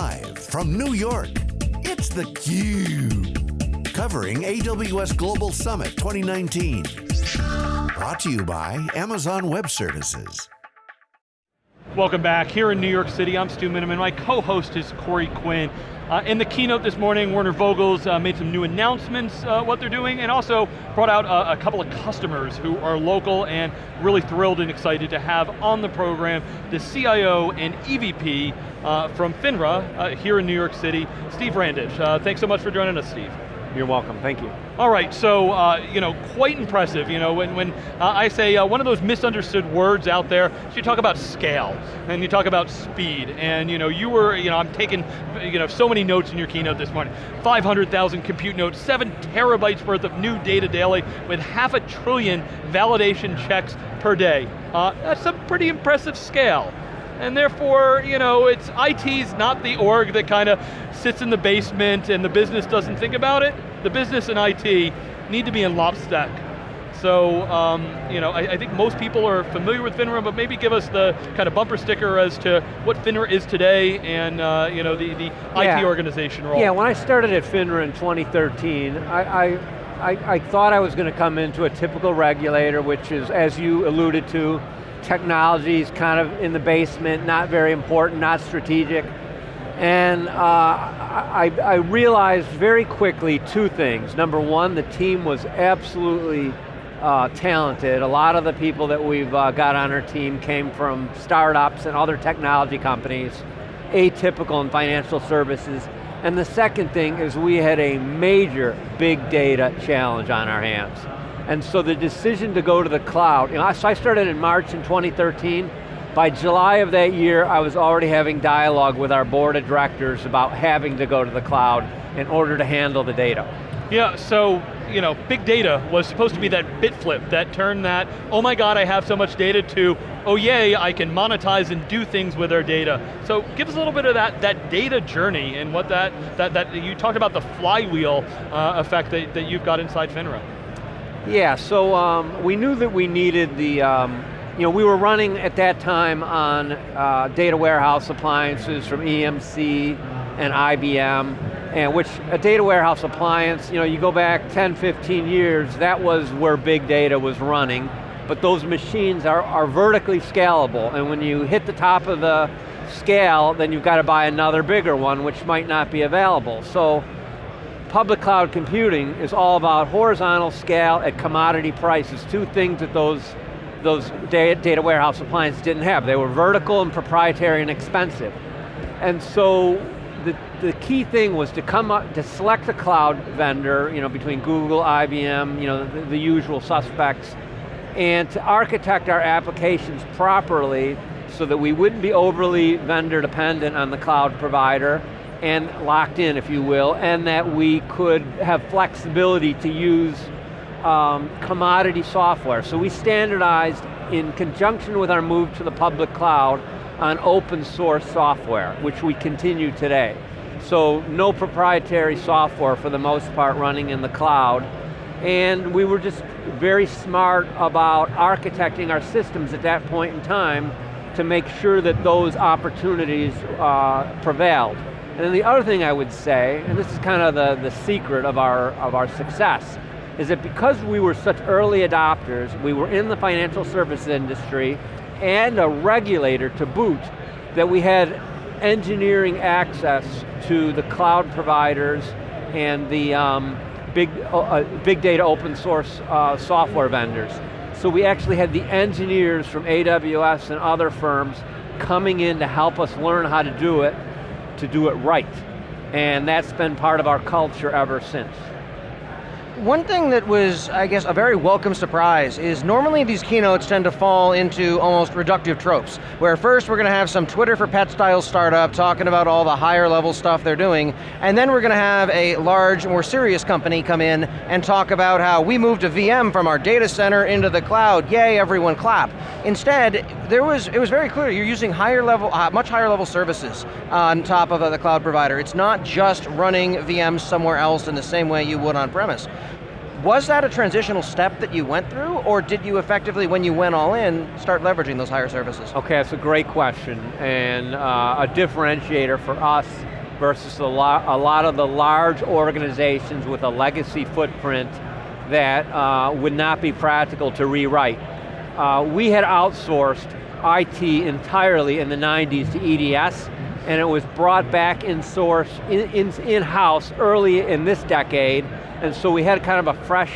Live from New York, it's theCUBE. Covering AWS Global Summit 2019. Brought to you by Amazon Web Services. Welcome back. Here in New York City, I'm Stu Miniman. My co-host is Corey Quinn. Uh, in the keynote this morning, Werner Vogels uh, made some new announcements, uh, what they're doing, and also brought out a, a, couple of customers who are local and really thrilled and excited to have on the program the CIO and EVP uh, from FINRA uh, here in New York City, Steve Randich. Uh, thanks so much for joining us, Steve. You're welcome, thank you. All right, so, uh, you know, quite impressive. You know, when, when uh, I say uh, one of those misunderstood words out there, you talk about scale, and you talk about speed, and you know, you were, you know, I'm taking, you know, so many notes in your keynote this morning. 500,000 compute nodes, seven terabytes worth of new data daily, with half a trillion validation checks per day. Uh, that's a pretty impressive scale and therefore, you know, it's IT's not the org that kind of sits in the basement and the business doesn't think about it. The business and IT need to be in lockstep. So, um, you know, I, I, think most people are familiar with FINRA, but maybe give us the kind of bumper sticker as to what FINRA is today and, uh, you know, the, the yeah. IT organization role. Yeah, when I started at FINRA in 2013, I, I, I, I thought I was going to come into a typical regulator, which is, as you alluded to, technology is kind of in the basement, not very important, not strategic. And uh, I, I, realized very quickly two things. Number one, the team was absolutely uh, talented. A lot of the people that we've uh, got on our team came from startups and other technology companies, atypical in financial services. And the second thing is we had a major big data challenge on our hands. And so the decision to go to the cloud, you know, so I started in March in 2013. By July of that year, I was already having dialogue with our board of directors about having to go to the cloud in order to handle the data. Yeah, so, you know, big data was supposed to be that bit flip, that turn that, oh my God, I have so much data to, oh yay, I can monetize and do things with our data. So give us a little bit of that, that data journey and what that, that, that you talked about the flywheel uh, effect that, that you've got inside FINRA. Yeah, so um, we knew that we needed the, um, you know, we were running at that time on uh, data warehouse appliances from EMC and IBM, and which a data warehouse appliance, you know, you go back 10, 15 years, that was where big data was running, but those machines are, are vertically scalable, and when you hit the top of the scale, then you've got to buy another bigger one, which might not be available. So public cloud computing is all about horizontal scale at commodity prices, two things that those, those data warehouse appliances didn't have. They were vertical and proprietary and expensive. And so the, the key thing was to come up, to select a cloud vendor, you know, between Google, IBM, you know, the, the usual suspects, and to architect our applications properly so that we wouldn't be overly vendor dependent on the cloud provider, and locked in, if you will, and that we could have flexibility to use um, commodity software. So we standardized in conjunction with our move to the public cloud on open source software, which we continue today. So no proprietary software for the most part running in the cloud. And we were just very smart about architecting our systems at that point in time to make sure that those opportunities uh, prevailed. And then the other thing I would say, and this is kind of the, the secret of our, of our success, is that because we were such early adopters, we were in the financial services industry, and a regulator to boot, that we had engineering access to the cloud providers and the um, big, uh, uh big data open source uh, software vendors. So we actually had the engineers from AWS and other firms coming in to help us learn how to do it, to do it right. And that's been part of our culture ever since. One thing that was, I guess, a very welcome surprise is normally these keynotes tend to fall into almost reductive tropes, where first we're going to have some Twitter for Pet style startup talking about all the higher level stuff they're doing, and then we're going to have a large, more serious company come in and talk about how we moved a VM from our data center into the cloud, yay, everyone clap. Instead, there was, it was very clear, you're using higher level, uh, much higher level services on top of uh, the cloud provider. It's not just running VMs somewhere else in the same way you would on premise Was that a transitional step that you went through, or did you effectively, when you went all in, start leveraging those higher services? Okay, that's a great question, and uh, a differentiator for us versus a lot, a lot of the large organizations with a legacy footprint that uh, would not be practical to rewrite. Uh, we had outsourced IT entirely in the 90s to EDS, and it was brought back in source, in-house in, in early in this decade, and so we had kind of a fresh,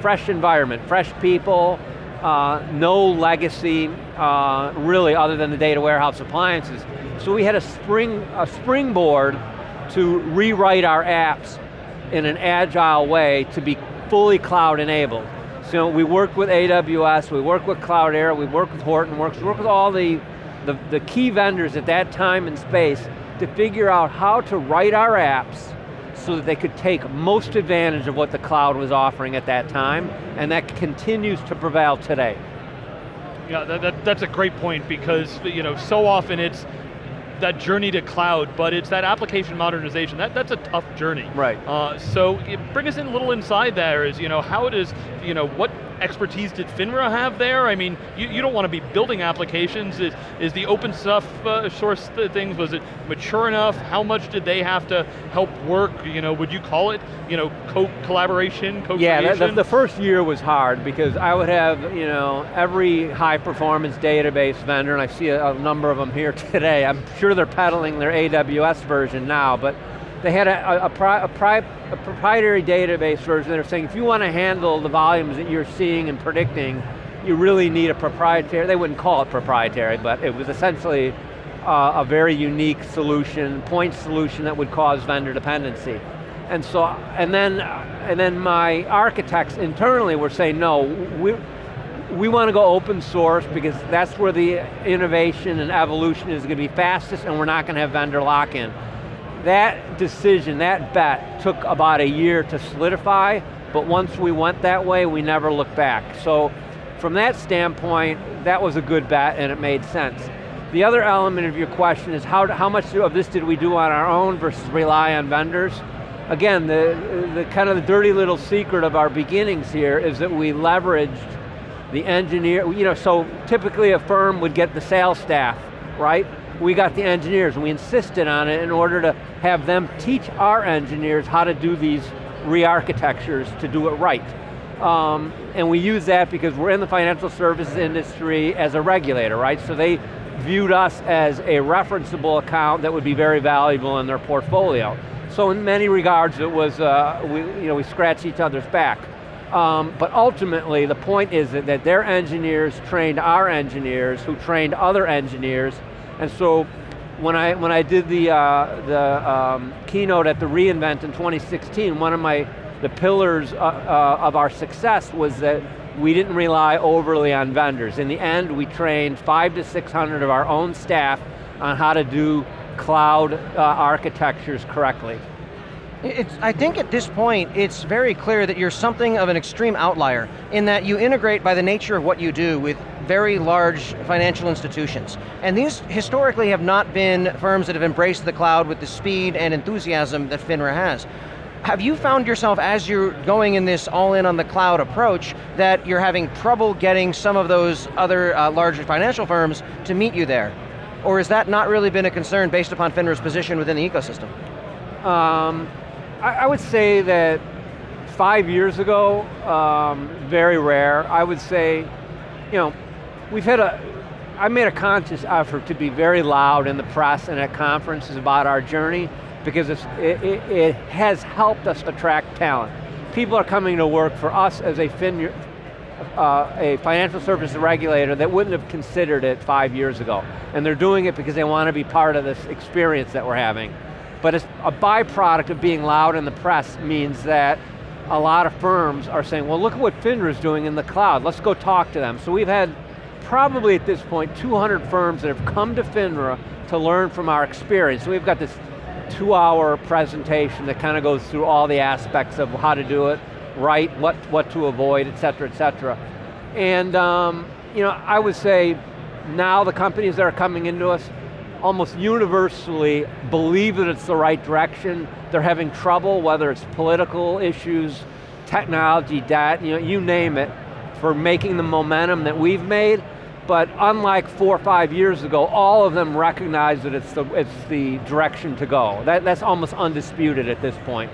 fresh environment, fresh people, uh, no legacy, uh, really, other than the data warehouse appliances. So we had a spring, a springboard to rewrite our apps in an agile way to be fully cloud enabled. So we worked with AWS, we worked with Cloudera, we worked with Hortonworks, we worked with all the, the, the key vendors at that time and space to figure out how to write our apps so that they could take most advantage of what the cloud was offering at that time, and that continues to prevail today. Yeah, that, that, that's a great point because you know so often it's that journey to cloud, but it's that application modernization. That, that's a tough journey. Right. Uh, so bring us in a little inside there is, you know, how it is, you know, what expertise did FINRA have there? I mean, you, you don't want to be building applications. Is, is the open stuff uh, source things, was it mature enough? How much did they have to help work? You know, would you call it, you know, co-collaboration, co-creation? Yeah, the, the, first year was hard because I would have, you know, every high performance database vendor, and I see a, a number of them here today. I'm sure they're peddling their AWS version now, but they had a, a, a, pri a, proprietary database version. They're saying if you want to handle the volumes that you're seeing and predicting, you really need a proprietary, they wouldn't call it proprietary, but it was essentially uh, a very unique solution, point solution that would cause vendor dependency. And so, and then, and then my architects internally were saying, no, we, we want to go open source because that's where the innovation and evolution is going to be fastest and we're not going to have vendor lock-in that decision, that bet, took about a year to solidify, but once we went that way, we never looked back. So from that standpoint, that was a good bet and it made sense. The other element of your question is how, how much of this did we do on our own versus rely on vendors? Again, the, the kind of the dirty little secret of our beginnings here is that we leveraged the engineer, you know, so typically a firm would get the sales staff, right? We got the engineers and we insisted on it in order to have them teach our engineers how to do these re-architectures to do it right. Um, and we use that because we're in the financial services industry as a regulator, right? So they viewed us as a referenceable account that would be very valuable in their portfolio. So in many regards it was, uh, we, you know, we scratched each other's back. Um, but ultimately the point is that their engineers trained our engineers who trained other engineers and so when I, when I did the, uh, the um, keynote at the reInvent in 2016, one of my, the pillars uh, uh, of our success was that we didn't rely overly on vendors. In the end, we trained five to 600 of our own staff on how to do cloud uh, architectures correctly. It's, I think at this point, it's very clear that you're something of an extreme outlier in that you integrate by the nature of what you do with very large financial institutions. And these historically have not been firms that have embraced the cloud with the speed and enthusiasm that FINRA has. Have you found yourself, as you're going in this all in on the cloud approach, that you're having trouble getting some of those other uh, larger financial firms to meet you there? Or has that not really been a concern based upon FINRA's position within the ecosystem? Um, I, I would say that five years ago, um, very rare. I would say, you know, we've had a, I made a conscious effort to be very loud in the press and at conferences about our journey because it, it, it, has helped us attract talent. People are coming to work for us as a, fin, uh, a financial services regulator that wouldn't have considered it five years ago. And they're doing it because they want to be part of this experience that we're having. But a byproduct of being loud in the press means that a lot of firms are saying, well look at what FINRA is doing in the cloud, let's go talk to them. So we've had probably at this point 200 firms that have come to FINRA to learn from our experience. So we've got this two hour presentation that kind of goes through all the aspects of how to do it right, what, what to avoid, et cetera, et cetera. And um, you know, I would say now the companies that are coming into us almost universally believe that it's the right direction. They're having trouble, whether it's political issues, technology, debt, you know, you name it, for making the momentum that we've made, but unlike four or five years ago, all of them recognize that it's the, it's the direction to go. That, that's almost undisputed at this point.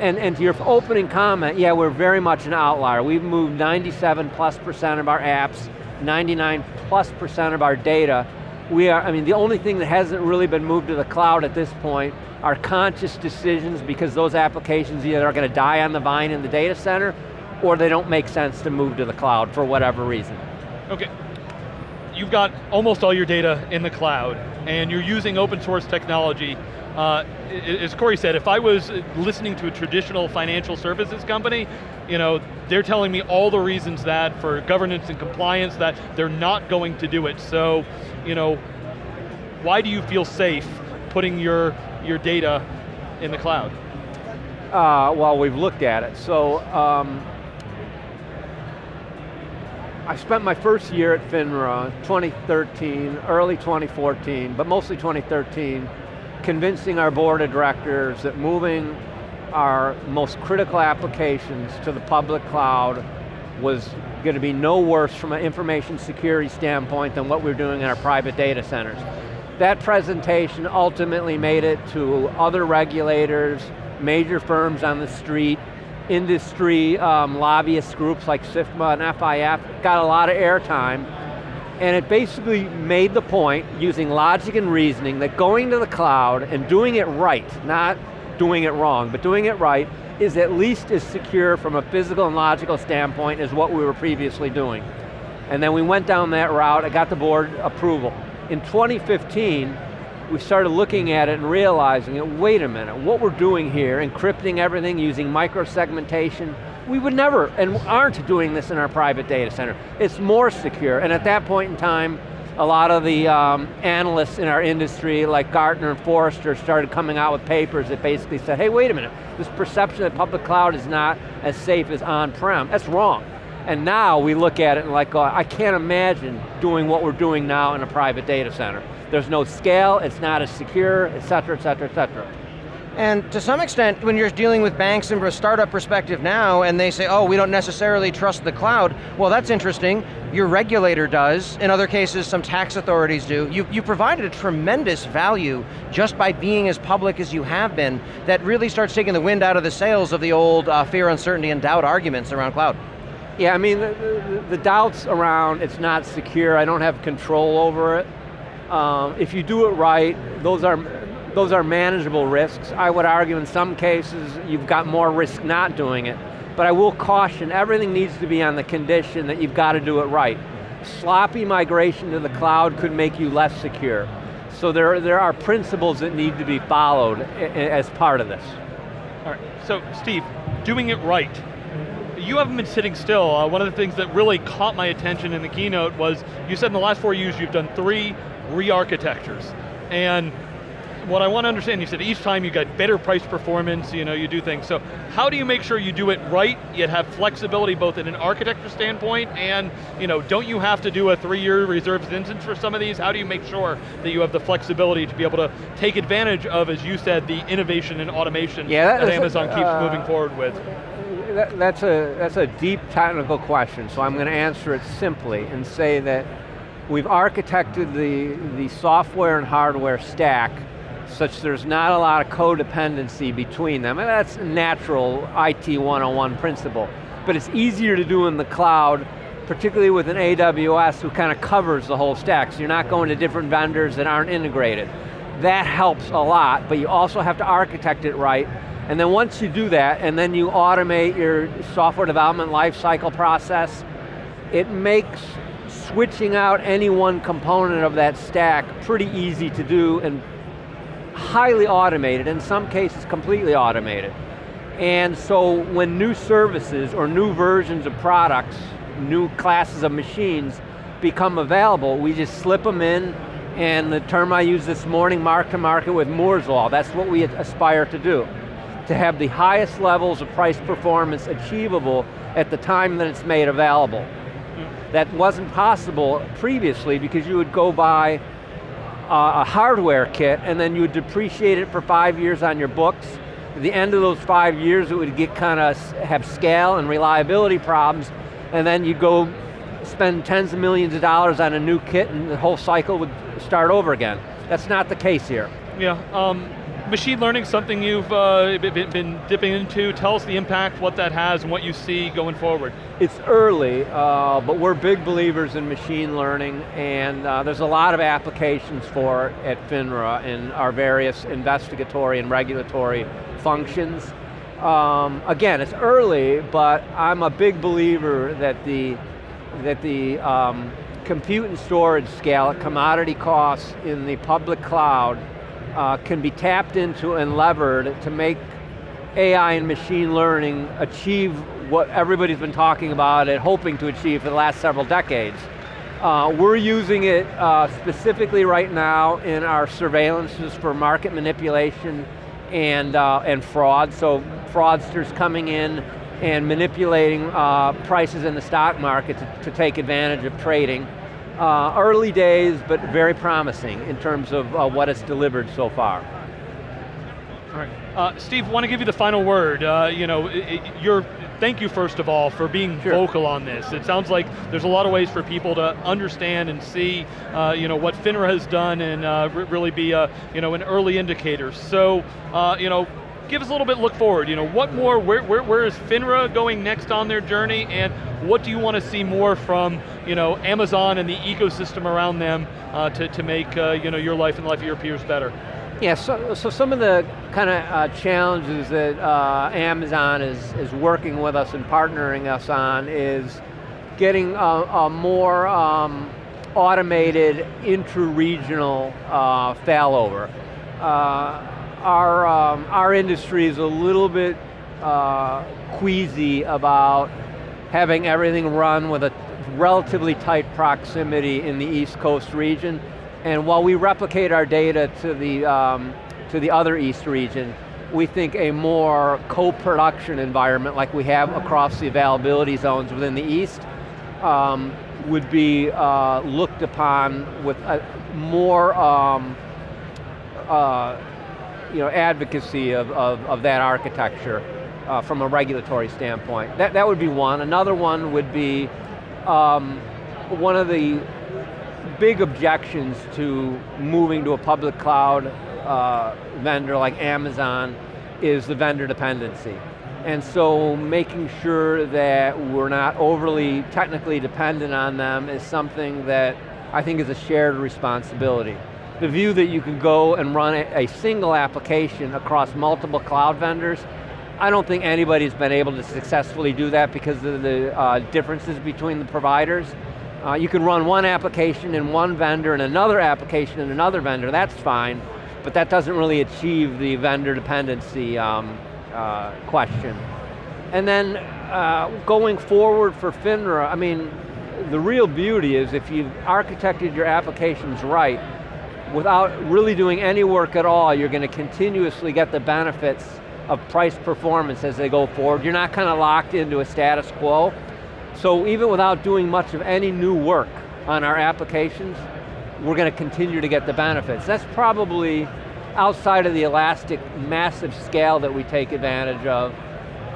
And, and to your opening comment, yeah, we're very much an outlier. We've moved 97 plus percent of our apps, 99 plus percent of our data. We are, I mean, the only thing that hasn't really been moved to the cloud at this point are conscious decisions because those applications either are going to die on the vine in the data center or they don't make sense to move to the cloud for whatever reason. Okay, you've got almost all your data in the cloud and you're using open source technology. Uh, as Corey said, if I was listening to a traditional financial services company, you know, they're telling me all the reasons that for governance and compliance that they're not going to do it. So, you know, why do you feel safe putting your, your data in the cloud? Uh, well, we've looked at it. So, um, I spent my first year at FINRA, 2013, early 2014, but mostly 2013, convincing our board of directors that moving our most critical applications to the public cloud was going to be no worse from an information security standpoint than what we're doing in our private data centers. That presentation ultimately made it to other regulators, major firms on the street, industry um, lobbyist groups like SIFMA and FIF got a lot of airtime, and it basically made the point, using logic and reasoning, that going to the cloud and doing it right, not doing it wrong, but doing it right, is at least as secure from a physical and logical standpoint as what we were previously doing. And then we went down that route, I got the board approval. In 2015, we started looking at it and realizing, wait a minute, what we're doing here, encrypting everything using microsegmentation, we would never, and aren't doing this in our private data center. It's more secure, and at that point in time, a lot of the um, analysts in our industry, like Gartner and Forrester, started coming out with papers that basically said, hey, wait a minute, this perception that public cloud is not as safe as on-prem, that's wrong. And now we look at it and like, oh, I can't imagine doing what we're doing now in a private data center. There's no scale, it's not as secure, et cetera, et cetera, et cetera. And to some extent, when you're dealing with banks from a startup perspective now, and they say, oh, we don't necessarily trust the cloud, well that's interesting, your regulator does, in other cases some tax authorities do. You, you provided a tremendous value just by being as public as you have been, that really starts taking the wind out of the sails of the old uh, fear, uncertainty, and doubt arguments around cloud. Yeah, I mean, the, the, the doubts around it's not secure, I don't have control over it, um, if you do it right, those are, those are manageable risks. I would argue in some cases you've got more risk not doing it, but I will caution everything needs to be on the condition that you've got to do it right. Sloppy migration to the cloud could make you less secure. So there, there are principles that need to be followed as part of this. All right, so Steve, doing it right, you haven't been sitting still. Uh, one of the things that really caught my attention in the keynote was, you said in the last four years you've done three re-architectures. And what I want to understand, you said each time you get better price performance, you know, you do things. So how do you make sure you do it right, yet have flexibility both in an architecture standpoint and, you know, don't you have to do a three-year reserved instance for some of these? How do you make sure that you have the flexibility to be able to take advantage of, as you said, the innovation and automation yeah, that, that Amazon a, keeps uh, moving forward with? That, that's, a, that's a deep technical question, so I'm going to answer it simply and say that We've architected the, the software and hardware stack such there's not a lot of codependency between them, and that's natural IT 101 principle. But it's easier to do in the cloud, particularly with an AWS who kind of covers the whole stack, so you're not going to different vendors that aren't integrated. That helps a lot, but you also have to architect it right, and then once you do that, and then you automate your software development lifecycle process, it makes switching out any one component of that stack pretty easy to do and highly automated, in some cases completely automated. And so when new services or new versions of products, new classes of machines become available, we just slip them in and the term I used this morning, mark to market with Moore's Law, that's what we aspire to do. To have the highest levels of price performance achievable at the time that it's made available that wasn't possible previously because you would go buy a hardware kit and then you would depreciate it for five years on your books At the end of those five years, it would get kind of have scale and reliability problems, and then you'd go spend tens of millions of dollars on a new kit and the whole cycle would start over again. That's not the case here. Yeah, um, machine learning something you've uh, been, been, dipping into. Tell us the impact, what that has, and what you see going forward. It's early, uh, but we're big believers in machine learning, and uh, there's a lot of applications for it at FINRA in our various investigatory and regulatory functions. Um, again, it's early, but I'm a big believer that the that the um, compute and storage scale commodity costs in the public cloud uh, can be tapped into and levered to make AI and machine learning achieve what everybody's been talking about and hoping to achieve for the last several decades. Uh, we're using it uh, specifically right now in our surveillances for market manipulation and, uh, and fraud. So fraudsters coming in and manipulating uh, prices in the stock market to, to take advantage of trading. Uh, early days, but very promising in terms of uh, what it's delivered so far. All right, uh, Steve, want to give you the final word. Uh, you know, it, it, thank you first of all for being sure. vocal on this. It sounds like there's a lot of ways for people to understand and see, uh, you know, what FINRA has done and uh, really be, a, you know, an early indicator. So, you know, give us a little bit look forward. You know, what more, where, where, where is FINRA going next on their journey and what do you want to see more from you know, Amazon and the ecosystem around them uh, to, to make uh, you know, your life and the life of your peers better? Yeah, so, so some of the kind of uh, challenges that uh, Amazon is, is working with us and partnering us on is getting a, a more um, automated intra-regional uh, failover. Our, um, our industry is a little bit uh, queasy about having everything run with a relatively tight proximity in the East Coast region. And while we replicate our data to the, um, to the other East region, we think a more co-production environment like we have across the availability zones within the East um, would be uh, looked upon with more um, uh, you know, advocacy of, of, of that architecture uh, from a regulatory standpoint. That, that would be one. Another one would be um, one of the big objections to moving to a public cloud uh, vendor like Amazon is the vendor dependency. And so making sure that we're not overly technically dependent on them is something that I think is a shared responsibility the view that you can go and run a, single application across multiple cloud vendors, I don't think anybody's been able to successfully do that because of the uh, differences between the providers. Uh, you can run one application in one vendor and another application in another vendor, that's fine, but that doesn't really achieve the vendor dependency um, uh, question. And then uh, going forward for FINRA, I mean, the real beauty is if you've architected your applications right, without really doing any work at all, you're going to continuously get the benefits of price performance as they go forward. You're not kind of locked into a status quo. So even without doing much of any new work on our applications, we're going to continue to get the benefits. That's probably outside of the elastic massive scale that we take advantage of,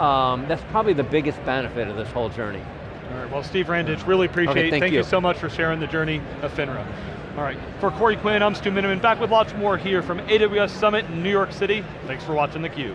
um, that's probably the biggest benefit of this whole journey. All right, well Steve Randich, really appreciate okay, it. Thank, thank you. you so much for sharing the journey of FINRA. All right, for Corey Quinn, I'm Stu Miniman, back with lots more here from AWS Summit in New York City. Thanks for watching theCUBE.